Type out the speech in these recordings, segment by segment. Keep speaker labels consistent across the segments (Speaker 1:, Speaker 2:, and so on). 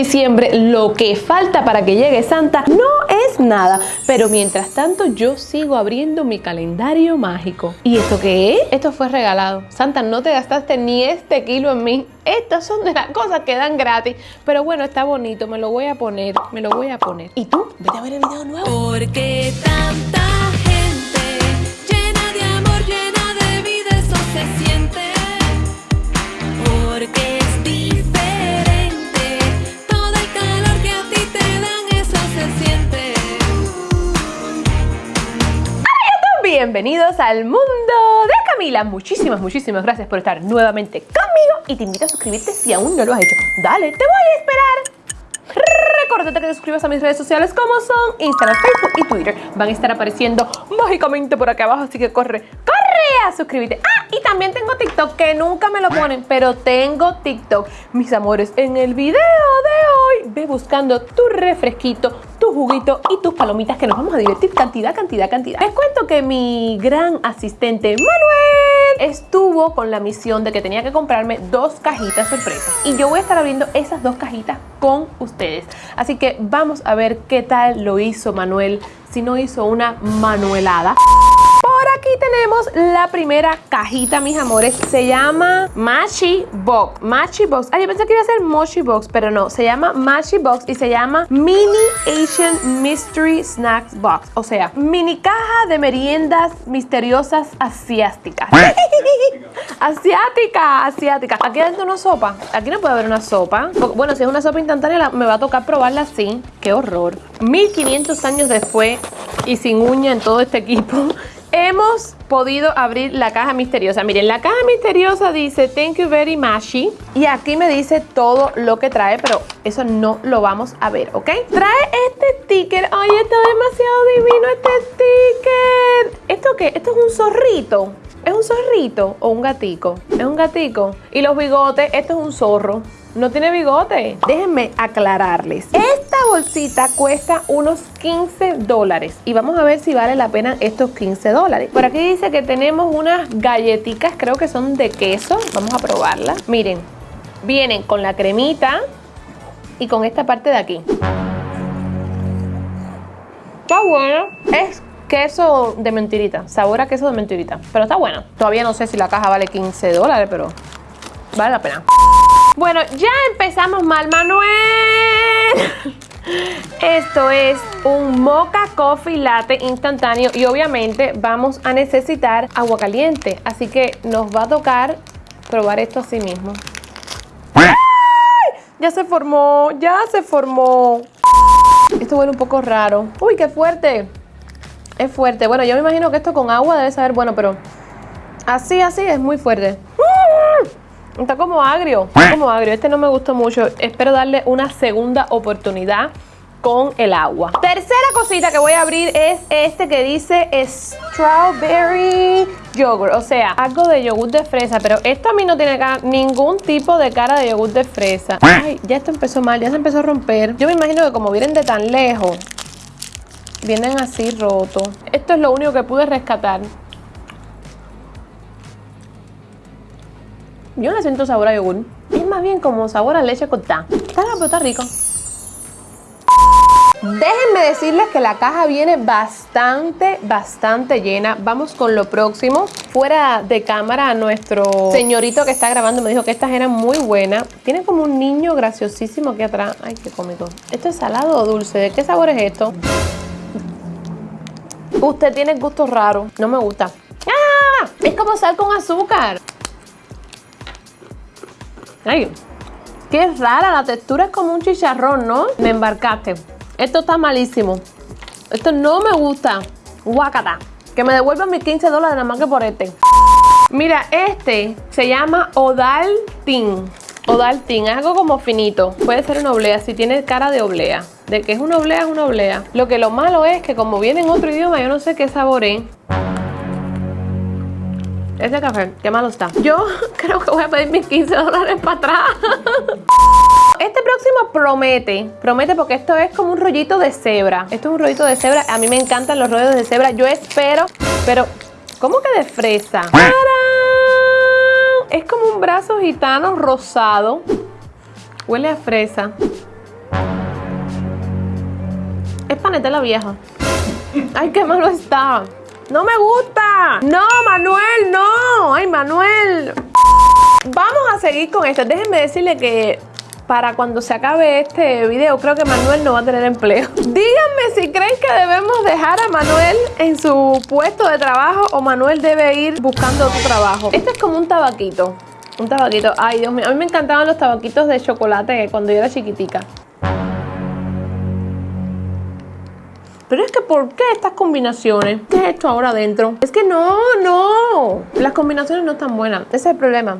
Speaker 1: diciembre, lo que falta para que llegue Santa, no es nada. Pero mientras tanto, yo sigo abriendo mi calendario mágico. ¿Y esto qué es? Esto fue regalado. Santa, no te gastaste ni este kilo en mí. Estas son de las cosas que dan gratis. Pero bueno, está bonito. Me lo voy a poner. Me lo voy a poner. ¿Y tú? Vete a ver el video nuevo.
Speaker 2: Porque tanta gente llena de amor, llena de vida, eso se siente. Porque
Speaker 1: Bienvenidos al mundo de Camila. Muchísimas, muchísimas gracias por estar nuevamente conmigo y te invito a suscribirte si aún no lo has hecho. Dale, te voy a esperar. Recuerda que te suscribas a mis redes sociales como son Instagram, Facebook y Twitter. Van a estar apareciendo mágicamente por acá abajo, así que corre, corre a suscribirte. Ah, y también tengo TikTok, que nunca me lo ponen, pero tengo TikTok. Mis amores, en el video de hoy, ve buscando tu refresquito, juguito y tus palomitas que nos vamos a divertir cantidad, cantidad, cantidad. Les cuento que mi gran asistente Manuel estuvo con la misión de que tenía que comprarme dos cajitas sorpresas y yo voy a estar abriendo esas dos cajitas con ustedes. Así que vamos a ver qué tal lo hizo Manuel, si no hizo una manuelada. Aquí tenemos la primera cajita, mis amores. Se llama Machi Box. Machi Box. Ah, yo pensé que iba a ser Mochi Box, pero no. Se llama Machi Box y se llama Mini Asian Mystery Snacks Box. O sea, mini caja de meriendas misteriosas asiáticas. asiática, asiática. Aquí hay una sopa. Aquí no puede haber una sopa. Bueno, si es una sopa instantánea, me va a tocar probarla así. Qué horror. 1500 años después y sin uña en todo este equipo. Hemos podido abrir la caja misteriosa. Miren, la caja misteriosa dice Thank you very much. Y aquí me dice todo lo que trae, pero eso no lo vamos a ver, ¿ok? Trae este sticker. Ay, está demasiado divino este sticker. ¿Esto qué? Esto es un zorrito. ¿Es un zorrito o un gatico? Es un gatico. Y los bigotes, esto es un zorro. No tiene bigote. Déjenme aclararles. Esta cuesta unos 15 dólares. Y vamos a ver si vale la pena estos 15 dólares. Por aquí dice que tenemos unas galletitas, creo que son de queso. Vamos a probarlas. Miren, vienen con la cremita y con esta parte de aquí. Está bueno. Es queso de mentirita. Sabor a queso de mentirita. Pero está bueno. Todavía no sé si la caja vale 15 dólares, pero vale la pena. Bueno, ya empezamos mal, Manuel. Esto es un mocha coffee latte instantáneo y obviamente vamos a necesitar agua caliente. Así que nos va a tocar probar esto así mismo. Ya se formó, ya se formó. Esto huele un poco raro. Uy, qué fuerte. Es fuerte. Bueno, yo me imagino que esto con agua debe saber bueno, pero así, así es muy fuerte. Está como agrio, está como agrio. Este no me gustó mucho. Espero darle una segunda oportunidad con el agua. Tercera cosita que voy a abrir es este que dice strawberry yogurt. O sea, algo de yogur de fresa. Pero esto a mí no tiene ningún tipo de cara de yogur de fresa. Ay, ya esto empezó mal, ya se empezó a romper. Yo me imagino que como vienen de tan lejos, vienen así rotos. Esto es lo único que pude rescatar. Yo no siento sabor a yogur. Es más bien como sabor a leche cortada. Está pero está rico. Déjenme decirles que la caja viene bastante, bastante llena. Vamos con lo próximo. Fuera de cámara, nuestro señorito que está grabando me dijo que estas eran muy buenas. Tiene como un niño graciosísimo aquí atrás. Ay, qué cómico. ¿Esto es salado o dulce? ¿De qué sabor es esto? Usted tiene gustos raros. No me gusta. ¡Ah! Es como sal con azúcar. Ay, qué rara. La textura es como un chicharrón, ¿no? Me embarcaste. Esto está malísimo. Esto no me gusta. Guacata. Que me devuelvan mis 15 dólares nada más que por este. Mira, este se llama Odaltin. Odaltin, algo como finito. Puede ser una oblea, si tiene cara de oblea. De que es una oblea, es una oblea. Lo que lo malo es que como viene en otro idioma, yo no sé qué sabor es. Ese café, qué malo está. Yo creo que voy a pedir mis 15 dólares para atrás. Este próximo promete, promete porque esto es como un rollito de cebra. Esto es un rollito de cebra. A mí me encantan los rollos de cebra. Yo espero, pero ¿cómo que de fresa? ¡Tarán! Es como un brazo gitano rosado. Huele a fresa. Es panetela vieja. Ay, qué malo está. No me gusta. No, Manuel, no. Ay, Manuel. Vamos a seguir con esto. Déjenme decirle que para cuando se acabe este video, creo que Manuel no va a tener empleo. Díganme si creen que debemos dejar a Manuel en su puesto de trabajo o Manuel debe ir buscando otro trabajo. Este es como un tabaquito. Un tabaquito. Ay, Dios mío. A mí me encantaban los tabaquitos de chocolate cuando yo era chiquitica. Pero es que ¿por qué estas combinaciones? ¿Qué es esto ahora adentro? Es que no, no. Las combinaciones no están buenas. Ese es el problema.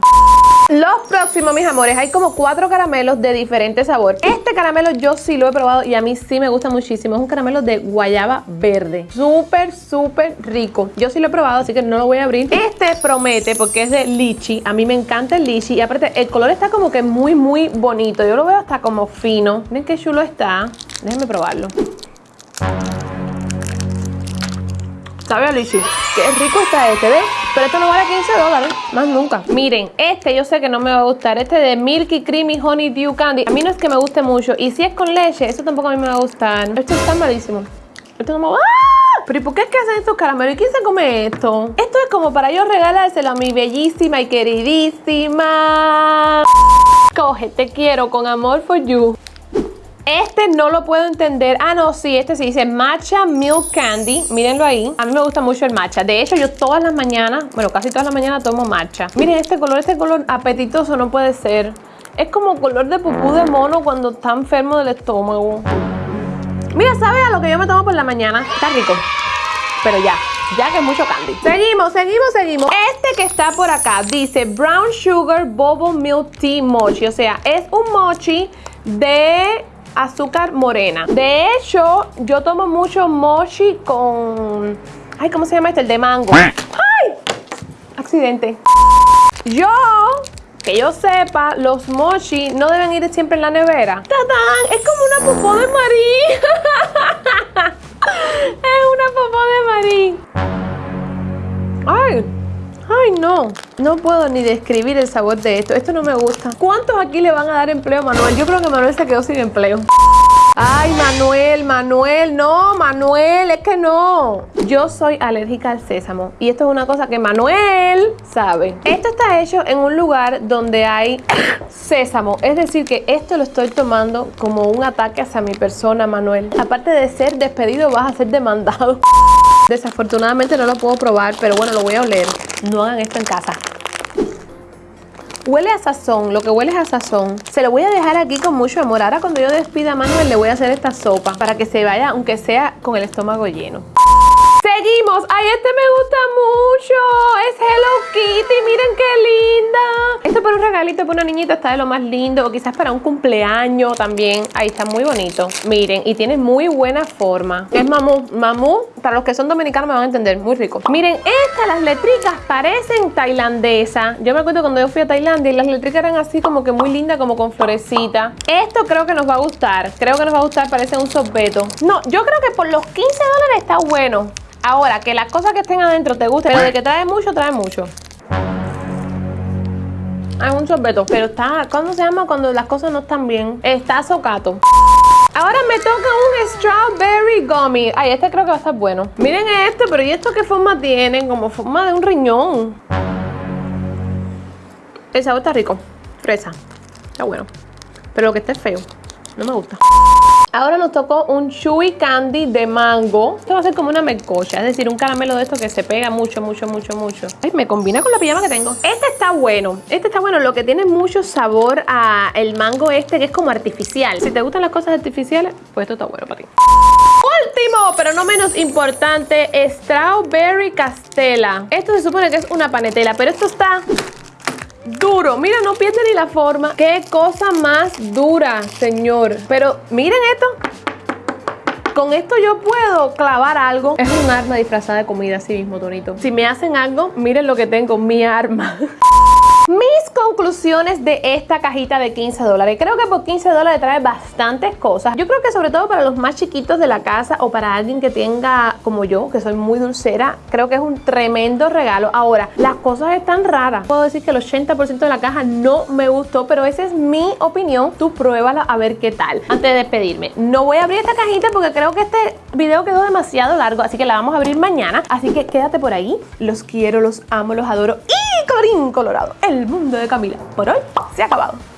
Speaker 1: Los próximos, mis amores, hay como cuatro caramelos de diferente sabor. Este caramelo yo sí lo he probado y a mí sí me gusta muchísimo. Es un caramelo de guayaba verde. Súper, súper rico. Yo sí lo he probado, así que no lo voy a abrir. Este promete porque es de lichi. A mí me encanta el lichi y aparte el color está como que muy, muy bonito. Yo lo veo hasta como fino. Miren qué chulo está. Déjenme probarlo. Sabe lichi. Qué rico está este, ¿ves? Pero esto no vale 15 dólares, más nunca. Miren, este yo sé que no me va a gustar. Este de Milky Creamy Honey Dew Candy. A mí no es que me guste mucho. Y si es con leche, eso tampoco a mí me va a gustar. Esto está malísimo. Esto no me va ¡Ah! Pero ¿y por qué es que hacen estos caramelos? ¿Y quién se come esto? Esto es como para yo regalárselo a mi bellísima y queridísima. Coge, te quiero con amor for you. Este no lo puedo entender. Ah, no, sí, este sí dice Matcha Milk Candy. Mírenlo ahí. A mí me gusta mucho el matcha. De hecho, yo todas las mañanas, bueno, casi todas las mañanas tomo matcha. Miren este color, este color apetitoso no puede ser. Es como color de pupú de mono cuando está enfermo del estómago. Mira, ¿sabe a lo que yo me tomo por la mañana? Está rico. Pero ya, ya que es mucho candy. Seguimos, seguimos, seguimos. Este que está por acá dice Brown Sugar Bubble Milk Tea Mochi. O sea, es un mochi de azúcar morena. De hecho, yo tomo mucho mochi con... Ay, ¿cómo se llama este? El de mango. ¡Ay! Accidente. Yo, que yo sepa, los mochi no deben ir siempre en la nevera. ¡Tatán! Es como una popó de ni describir el sabor de esto. Esto no me gusta. ¿Cuántos aquí le van a dar empleo a Manuel? Yo creo que Manuel se quedó sin empleo. Ay, Manuel, Manuel, no, Manuel, es que no. Yo soy alérgica al sésamo y esto es una cosa que Manuel sabe. Esto está hecho en un lugar donde hay sésamo, es decir que esto lo estoy tomando como un ataque hacia mi persona, Manuel. Aparte de ser despedido, vas a ser demandado. Desafortunadamente no lo puedo probar, pero bueno, lo voy a oler. No hagan esto en casa. Huele a sazón, lo que huele es a sazón. Se lo voy a dejar aquí con mucho amor. Ahora cuando yo despida a Manuel le voy a hacer esta sopa para que se vaya, aunque sea con el estómago lleno. Seguimos. Ay, este me gusta mucho. Es Hello Kitty. Miren qué linda. Esto para un regalito para una niñita está de lo más lindo. O quizás para un cumpleaños también. Ahí está muy bonito. Miren, y tiene muy buena forma. Es mamú. Mamú, para los que son dominicanos me van a entender. Muy rico. Miren, estas, las letricas parecen tailandesa. Yo me acuerdo cuando yo fui a Tailandia y las letricas eran así como que muy lindas, como con florecita. Esto creo que nos va a gustar. Creo que nos va a gustar. Parece un sorbeto. No, yo creo que por los 15 dólares está bueno. Ahora, que las cosas que estén adentro te gusten, pero de que trae mucho, trae mucho. Es un sorbeto, pero está, ¿cómo se llama cuando las cosas no están bien? Está socato. Ahora me toca un strawberry gummy. Ay, este creo que va a estar bueno. Miren este, pero ¿y esto qué forma tiene? Como forma de un riñón. El sabor está rico. Fresa. Está bueno. Pero lo que está es feo. No me gusta. Ahora nos tocó un chewy candy de mango. Esto va a ser como una melcocha, es decir, un caramelo de esto que se pega mucho, mucho, mucho, mucho. Ay, me combina con la pijama que tengo. Este está bueno. Este está bueno. Lo que tiene mucho sabor a el mango este que es como artificial. Si te gustan las cosas artificiales, pues esto está bueno para ti. Último, pero no menos importante, Strawberry Castella. Esto se supone que es una panetela, pero esto está duro. Mira, no pierde ni la forma. Qué cosa más dura, señor. Pero miren esto. Con esto yo puedo clavar algo. Es un arma disfrazada de comida así mismo, Tonito. Si me hacen algo, miren lo que tengo, mi arma. Mis conclusiones de esta cajita de 15 dólares. Creo que por 15 dólares trae bastantes cosas. Yo creo que sobre todo para los más chiquitos de la casa o para alguien que tenga, como yo, que soy muy dulcera, creo que es un tremendo regalo. Ahora, las cosas están raras. Puedo decir que el 80% de la caja no me gustó, pero esa es mi opinión. Tú pruébala a ver qué tal. Antes de despedirme, no voy a abrir esta cajita porque creo que este video quedó demasiado largo, así que la vamos a abrir mañana. Así que quédate por ahí. Los quiero, los amo, los adoro. Y colorín colorado, el mundo de Camila por hoy se ha acabado.